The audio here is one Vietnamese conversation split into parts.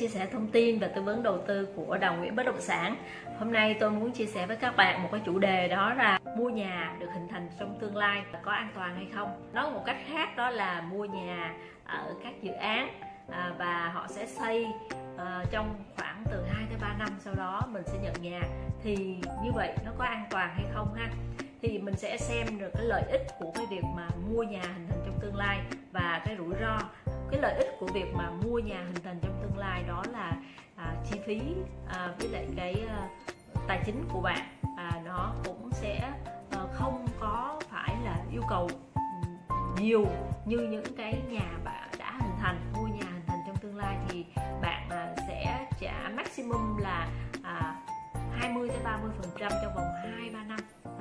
chia sẻ thông tin và tư vấn đầu tư của Đào Nguyễn Bất Động Sản. Hôm nay tôi muốn chia sẻ với các bạn một cái chủ đề đó là mua nhà được hình thành trong tương lai có an toàn hay không. Nói một cách khác đó là mua nhà ở các dự án à, và họ sẽ xây ờ, trong khoảng từ 2 tới 3 năm sau đó mình sẽ nhận nhà thì như vậy nó có an toàn hay không ha thì mình sẽ xem được cái lợi ích của cái việc mà mua nhà hình thành trong tương lai và cái rủi ro cái lợi ích của việc mà mua nhà hình thành trong tương lai đó là à, chi phí à, với lại cái à, tài chính của bạn. À, nó cũng sẽ à, không có phải là yêu cầu ừ, nhiều như những cái nhà bạn đã hình thành hình thành.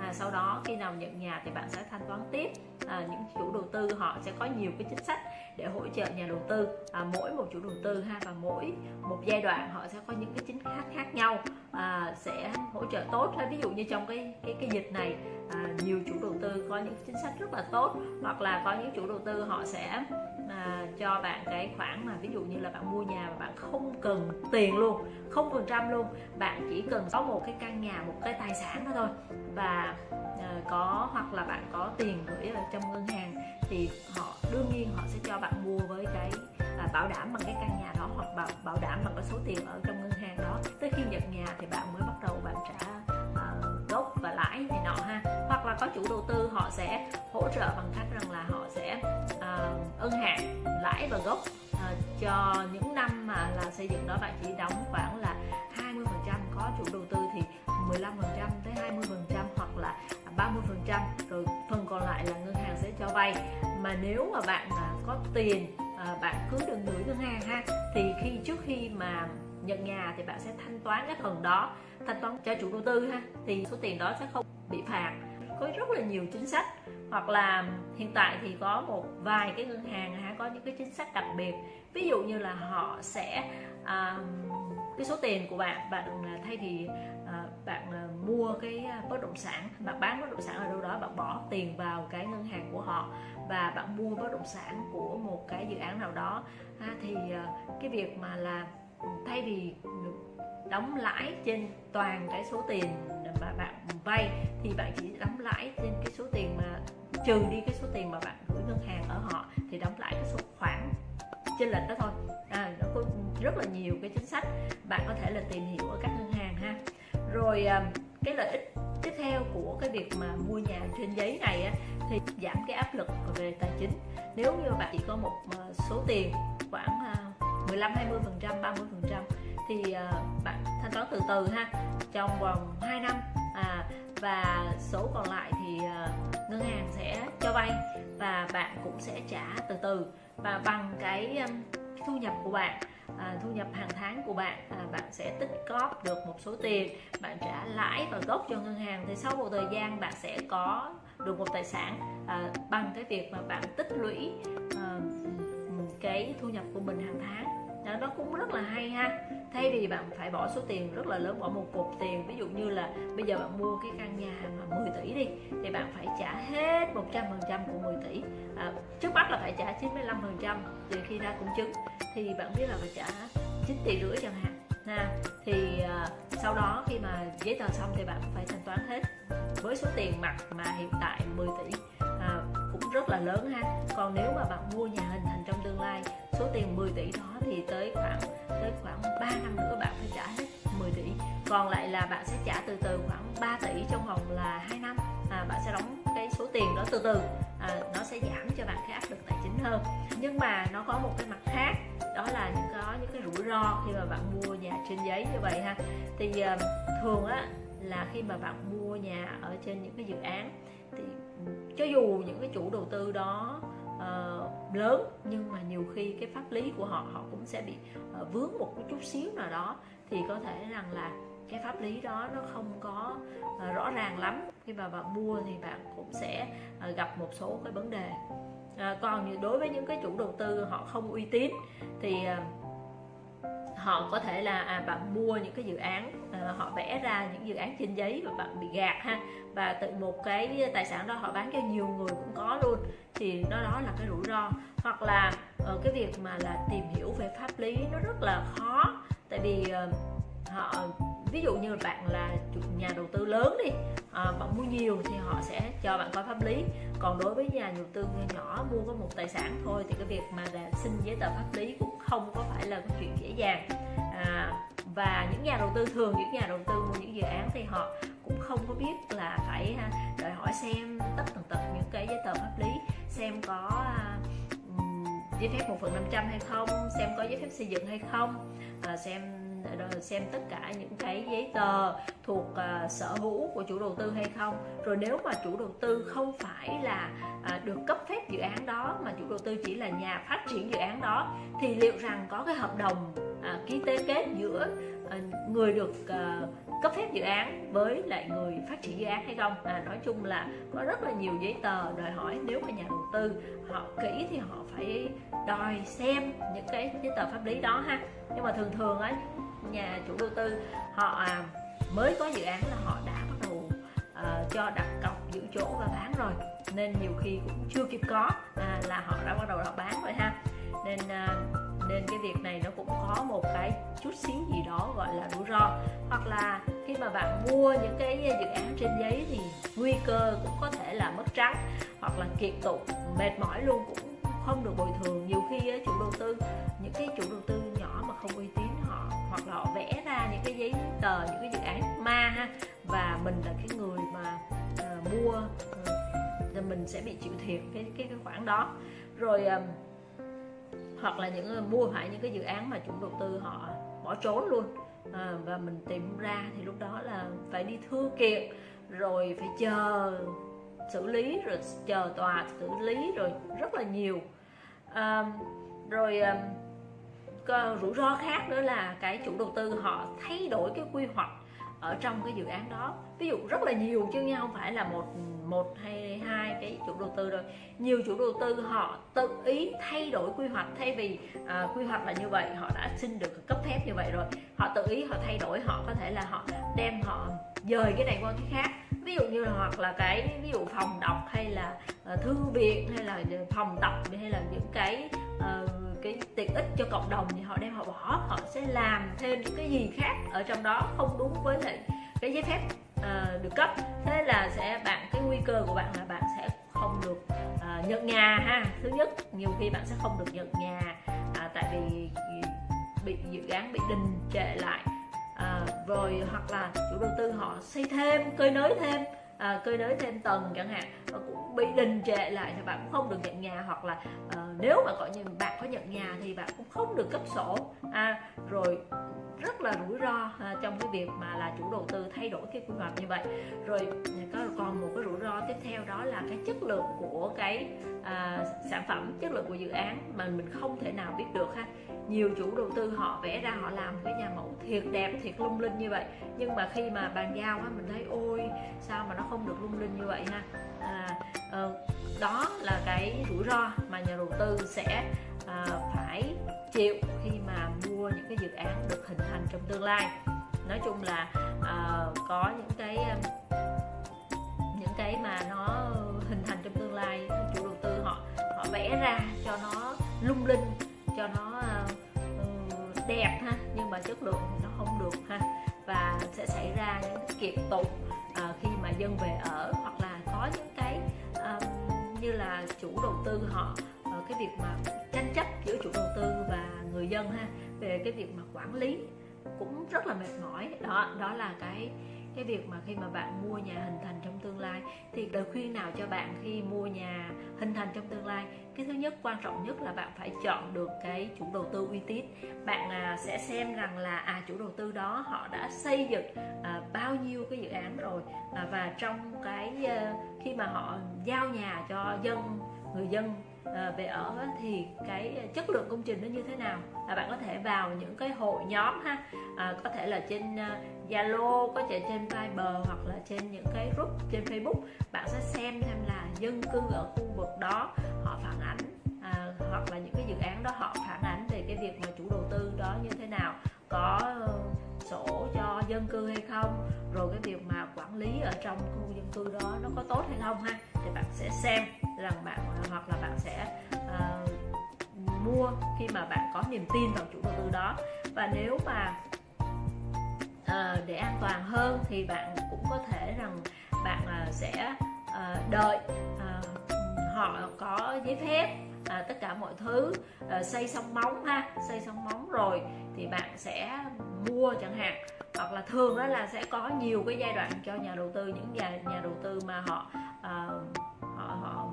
À, sau đó khi nào nhận nhà thì bạn sẽ thanh toán tiếp. À, những chủ đầu tư họ sẽ có nhiều cái chính sách để hỗ trợ nhà đầu tư. À, mỗi một chủ đầu tư ha và mỗi một giai đoạn họ sẽ có những cái chính sách khác nhau à, sẽ hỗ trợ tốt. Ví dụ như trong cái cái cái dịch này à, nhiều chủ đầu tư có những chính sách rất là tốt hoặc là có những chủ đầu tư họ sẽ à, cho bạn cái khoản mà ví dụ như là bạn mua nhà mà bạn không cần tiền luôn không phần trăm luôn. Bạn chỉ cần có một cái căn nhà một cái tài sản đó thôi. Và à, có hoặc là bạn có tiền gửi ở trong ngân hàng thì họ đương nhiên họ sẽ cho bạn mua với cái bảo đảm bằng cái căn nhà đó hoặc bảo bảo đảm bằng cái số tiền ở trong ngân hàng đó. Tới khi nhận nhà thì bạn mới bắt đầu bạn trả uh, gốc và lãi này nọ ha. Hoặc là có chủ đầu tư họ sẽ hỗ trợ bằng cách rằng là họ sẽ uh, ân hạn lãi và gốc uh, cho những năm mà là xây dựng đó. Bạn chỉ đóng khoảng là 20 phần trăm có chủ đầu tư thì 15 phần trăm tới 20 phần trăm hoặc là 30 phần trăm rồi phần còn lại là ngân hàng sẽ cho vay. Mà nếu mà bạn có tiền à, bạn cứ đừng gửi ngân hàng ha. Thì khi trước khi mà nhận nhà thì bạn sẽ thanh toán cái phần đó thanh toán cho chủ đầu tư ha. Thì số tiền đó sẽ không bị phạt. Có rất là nhiều chính sách. Hoặc là hiện tại thì có một vài cái ngân hàng ha có những cái chính sách đặc biệt. Ví dụ như là họ sẽ à, cái số tiền của bạn bạn ờ, thay vì Ờ, bạn ờ, mua cái à, bất động sản bạn bán bất động sản ở đâu đó bạn bỏ tiền vào cái ngân hàng của họ và bạn mua bất động sản của một cái dự án nào đó. Thì ờ, cái việc mà là ừ, thay vì đóng lãi trên toàn cái số tiền mà bạn vay thì bạn chỉ đóng lãi trên cái số tiền mà trừ đi cái số tiền mà bạn gửi ngân hàng ở họ thì đóng lãi cái số khoản trên lệch đó thôi. À, nó có rất là nhiều cái chính sách bạn có thể là tìm hiểu ở các ngân hàng ha rồi à, cái lợi ích tiếp theo của cái việc mà mua nhà trên giấy này á, thì giảm cái áp lực về tài chính. Nếu như bạn chỉ có một à, số tiền khoảng à, 15 20 phần trăm 30 phần trăm thì bạn thanh toán từ từ ha trong vòng 2 năm. À, và số còn lại thì ngân hàng sẽ cho vay và bạn cũng sẽ trả từ từ. Và bằng cái thu nhập của bạn à, thu nhập hàng tháng của bạn à, bạn sẽ tích góp được một số tiền bạn trả lãi và gốc cho ngân hàng. Thì sau một thời gian bạn sẽ có được một tài sản à, bằng cái việc mà bạn tích lũy à, cái thu nhập của mình hàng tháng đó, nó cũng rất là hay ha. Thay vì bạn phải bỏ số tiền rất là lớn bỏ một cục tiền ví dụ như là bây giờ bạn mua cái căn nhà mà 10 tỷ đi thì bạn phải trả hết 100 phần trăm của 10 tỷ. À, trước mắt là phải trả 95 phần trăm từ khi ra công chứng. Thì bạn biết là phải trả 9 tỷ rưỡi chẳng hạn. Ha thì à, sau đó khi mà giấy tờ xong thì bạn phải thanh toán hết. Với số tiền mặt mà hiện tại 10 tỷ à, cũng rất là lớn ha. Còn nếu mà bạn mua nhà hình thành trong tương lai số tiền 10 tỷ đó thì tới khoảng tới khoảng 3 năm nữa bạn phải trả hết 10 tỷ. Còn lại là bạn sẽ trả từ từ khoảng 3 tỷ trong vòng là 2 năm. À, bạn sẽ đóng cái số tiền đó từ từ. À, nó sẽ giảm cho bạn cái áp lực tài chính hơn. Nhưng mà nó có một cái mặt khác đó là những có những cái rủi ro khi mà bạn mua nhà trên giấy như vậy ha. Thì uh, thường á là khi mà bạn mua nhà ở trên những cái dự án thì cho dù những cái chủ đầu tư đó uh, lớn nhưng mà nhiều khi cái pháp lý của họ họ cũng sẽ bị uh, vướng một cái chút xíu nào đó. Thì có thể rằng là cái pháp lý đó nó không có uh, rõ ràng lắm. Khi mà bạn mua thì bạn cũng sẽ uh, gặp một số cái vấn đề. Uh, còn đối với những cái chủ đầu tư họ không uy tín thì uh, họ có thể là à, bạn mua những cái dự án à, họ vẽ ra những dự án trên giấy và bạn bị gạt ha. Và từ một cái tài sản đó họ bán cho nhiều người cũng có luôn. Thì nó đó là cái rủi ro. Hoặc là ờ, cái việc mà là tìm hiểu về pháp lý nó rất là khó. Tại vì uh, họ ví dụ như bạn là nhà đầu tư lớn đi à, bạn mua nhiều thì họ sẽ cho bạn coi pháp lý. Còn đối với nhà đầu tư nhỏ mua có một tài sản thôi thì cái việc mà là xin giấy tờ pháp lý cũng không có phải là cái chuyện dễ dàng. À, và những nhà đầu tư thường những nhà đầu tư mua những dự án thì họ cũng không có biết là phải à, đòi hỏi xem tất tần tật những cái giấy tờ pháp lý xem có à, giấy phép một phần năm trăm hay không xem có giấy phép xây dựng hay không à, xem xem tất cả những cái giấy tờ thuộc uh, sở hữu của chủ đầu tư hay không. Rồi nếu mà chủ đầu tư không phải là uh, được cấp phép dự án đó mà chủ đầu tư chỉ là nhà phát triển dự án đó thì liệu rằng có cái hợp đồng uh, ký tế kết giữa uh, người được uh, cấp phép dự án với lại người phát triển dự án hay không? À, nói chung là có rất là nhiều giấy tờ đòi hỏi nếu mà nhà đầu tư họ kỹ thì họ phải đòi xem những cái giấy tờ pháp lý đó ha. Nhưng mà thường thường á nhà chủ đầu tư họ à, mới có dự án là họ đã bắt đầu uh, cho đặt cọc giữ chỗ và bán rồi. Nên nhiều khi cũng chưa kịp có à, là họ đã bắt đầu họ bán rồi ha. Nên uh, nên cái việc này nó cũng có một cái chút xíu gì đó gọi là rủi ro. Hoặc là khi mà bạn mua những cái dự án trên giấy thì nguy cơ cũng có thể là mất trắng hoặc là kiệt tụ mệt mỏi luôn cũng không được bồi thường. Nhiều khi chủ đầu tư những cái chủ đầu tư nhỏ mà không uy tín hoặc là họ vẽ ra những cái giấy tờ những cái dự án ma ha. Và mình là cái người mà uh, mua ờ, uh, thì mình sẽ bị chịu thiệt cái cái cái khoản đó. Rồi uh, hoặc là những người mua phải những cái dự án mà chủ đầu tư họ bỏ trốn luôn. À, và mình tìm ra thì lúc đó là phải đi thư kiện rồi phải chờ xử lý rồi chờ tòa xử lý rồi rất là nhiều. À, rồi à, Ờ, rủi ro khác nữa là cái chủ đầu tư họ thay đổi cái quy hoạch ở trong cái dự án đó. Ví dụ rất là nhiều chứ không phải là một một hay hai cái chủ đầu tư rồi nhiều chủ đầu tư họ tự ý thay đổi quy hoạch thay vì à, quy hoạch là như vậy họ đã xin được cấp phép như vậy rồi. Họ tự ý họ thay đổi họ có thể là họ đem họ dời cái này qua cái khác. Ví dụ như là hoặc là cái ví dụ phòng đọc hay là uh, thư viện hay là phòng tập hay là những cái uh, cái tiện ích cho cộng đồng thì họ đem họ bỏ. Họ sẽ làm thêm những cái gì khác ở trong đó không đúng với lại cái giấy phép uh, được cấp. Thế là sẽ bạn cái nguy cơ của bạn là bạn sẽ không được uh, nhận nhà ha. Thứ nhất nhiều khi bạn sẽ không được nhận nhà uh, tại vì bị dự án bị đình trệ lại. À, rồi hoặc là chủ đầu tư họ xây thêm cơi nới thêm à, cơi nới thêm tầng chẳng hạn. Và cũng bị đình trệ lại thì bạn cũng không được nhận nhà hoặc là à, nếu mà gọi như bạn có nhận nhà thì bạn cũng không được cấp sổ. À, rồi rất là rủi ro à, trong cái việc mà là chủ đầu tư thay đổi cái quy hoạch như vậy. Rồi có theo đó là cái chất lượng của cái à, sản phẩm chất lượng của dự án mà mình không thể nào biết được ha. Nhiều chủ đầu tư họ vẽ ra họ làm cái nhà mẫu thiệt đẹp thiệt lung linh như vậy. Nhưng mà khi mà bàn giao á mình thấy ôi sao mà nó không được lung linh như vậy ha? À, à, đó là cái rủi ro mà nhà đầu tư sẽ à, phải chịu khi mà mua những cái dự án được hình thành trong tương lai. Nói chung là uh, có những cái cái mà nó hình thành trong tương lai chủ đầu tư họ họ vẽ ra cho nó lung linh cho nó uh, đẹp ha nhưng mà chất lượng thì nó không được ha. Và sẽ xảy ra những kiệt tụng uh, khi mà dân về ở hoặc là có những cái uh, như là chủ đầu tư họ uh, cái việc mà tranh chấp giữa chủ đầu tư và người dân ha về cái việc mà quản lý cũng rất là mệt mỏi. Đó đó là cái cái việc mà khi mà bạn mua nhà hình thành trong tương lai thì lời khuyên nào cho bạn khi mua nhà hình thành trong tương lai? Cái thứ nhất quan trọng nhất là bạn phải chọn được cái chủ đầu tư uy tín. Bạn à, sẽ xem rằng là à chủ đầu tư đó họ đã xây dựng à, bao nhiêu cái dự án rồi à, và trong cái à, khi mà họ giao nhà cho dân người dân Ờ, về ở thì cái chất lượng công trình nó như thế nào? Là bạn có thể vào những cái hội nhóm ha. À, có thể là trên ờ, Zalo có thể trên Viber hoặc là trên những cái group trên Facebook. Bạn sẽ xem xem là dân cư ở khu vực đó họ phản ảnh à, hoặc là những cái dự án đó họ phản ảnh về cái việc mà chủ đầu tư đó như thế nào có ờ, sổ cho dân cư hay không rồi cái việc mà lý ở trong khu dân cư đó nó có tốt hay không ha? Thì bạn sẽ xem rằng bạn hoặc là bạn sẽ uh, mua khi mà bạn có niềm tin vào chủ đầu tư đó. Và nếu mà uh, để an toàn hơn thì bạn cũng có thể rằng bạn uh, sẽ uh, đợi uh, họ có giấy phép à, tất cả mọi thứ à, xây xong móng ha xây xong móng rồi thì bạn sẽ mua chẳng hạn hoặc là thường đó là sẽ có nhiều cái giai đoạn cho nhà đầu tư những nhà nhà đầu tư mà họ à, họ họ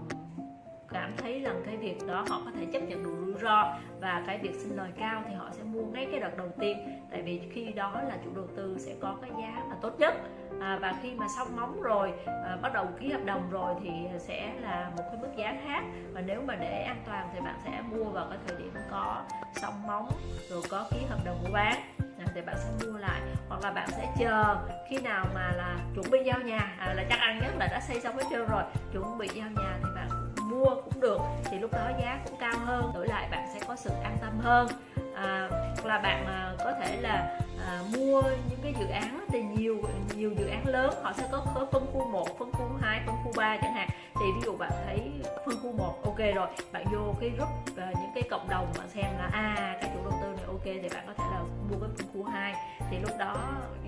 cảm thấy rằng cái việc đó họ có thể chấp nhận được rủi ro và cái việc xin lời cao thì họ sẽ mua ngay cái đợt đầu tiên. Tại vì khi đó là chủ đầu tư sẽ có cái giá mà tốt nhất. À, và khi mà xong móng rồi à, bắt đầu ký hợp đồng rồi thì sẽ là một cái mức giá khác. Và nếu mà để an toàn thì bạn sẽ mua vào cái thời điểm có xong móng rồi có ký hợp đồng mua bán thì bạn sẽ mua lại hoặc là bạn sẽ chờ khi nào mà là chuẩn bị giao nhà. À, là chắc ăn nhất là đã xây xong hết trơn rồi chuẩn bị giao nhà thì bạn mua cũng được thì lúc đó giá cũng cao hơn. Đổi lại bạn sẽ có sự an tâm hơn. À, hoặc là bạn à, có thể là à, mua những cái dự án thì nhiều nhiều dự án lớn họ sẽ có, có phân khu 1, phân khu 2, phân khu 3 chẳng hạn. Thì ví dụ bạn thấy phân khu 1 ok rồi bạn vô cái group à, những cái cộng đồng mà xem là à cái chủ đầu tư này ok thì bạn có thể là mua cái phân khu 2 thì lúc đó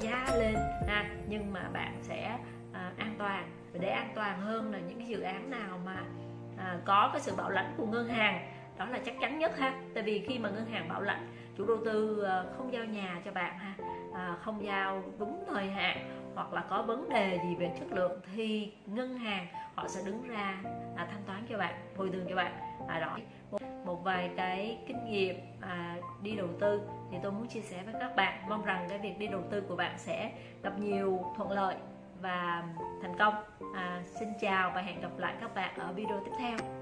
giá lên ha nhưng mà bạn sẽ à, an toàn. Và để an toàn hơn là những cái dự án nào mà à, có cái sự bảo lãnh của ngân hàng đó là chắc chắn nhất ha. Tại vì khi mà ngân hàng bảo lãnh chủ đầu tư ờ, không giao nhà cho bạn ha ờ, không giao đúng thời hạn hoặc là có vấn đề gì về chất lượng thì ngân hàng họ sẽ đứng ra à, thanh toán cho bạn bồi thường cho bạn. À, đó một, một vài cái kinh nghiệm à, đi đầu tư thì tôi muốn chia sẻ với các bạn. Mong rằng cái việc đi đầu tư của bạn sẽ gặp nhiều thuận lợi và thành công. À, xin chào và hẹn gặp lại các bạn ở video tiếp theo.